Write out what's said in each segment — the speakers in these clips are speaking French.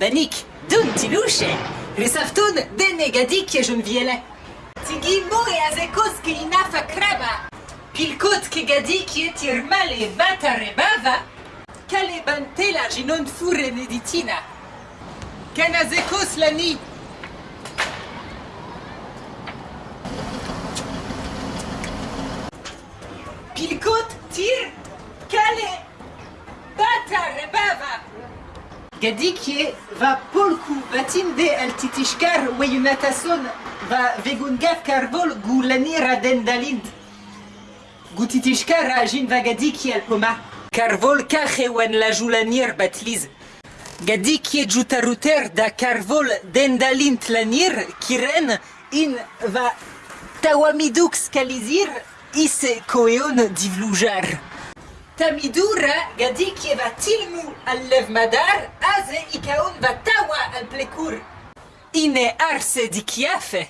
banik, dun tiluche, resaftun denne gadik je viele. Tigi mo e azekos ke inafa kraba, pilkot ke gadik e tir male vata rebava, kale bantela ginon fure neditina. Ken azekos la ni, Pilkot, tir, Gadikje va polku batinde al titishkar weyunatason va vegungaf karvol gu lanira dendalind. Gu titishkar a jin va gadikje al poma. Karvol kache wan la julanir batliz. Gadikje jutaruter da karvol dendalint lanir kiren in va tawamiduk skalizir ise koeon divlujar. Tamidura a dit va tilmu al-levmadar, aze ikaun va tawa al-plecur. Ine arse di chiafe.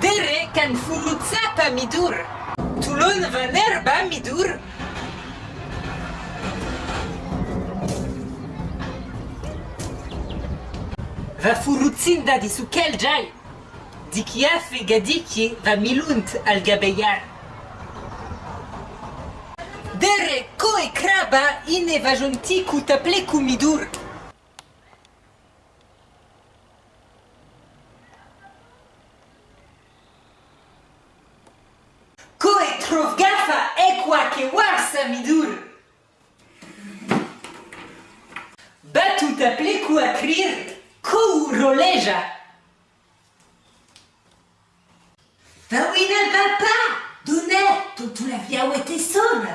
Dere can furuzzapa midur. Tulon va nerba midur. Va furuzzinda di sukel jai. Di chiafe gadichi va milunt al gabeiar. Koe kraba ine vajonti kutaple kumidur. Koe trovgafa ekwa ke warsa midur. Batu taple ku akrir ko roleja. Va oui, ne va pas Donner, tu la via était sonne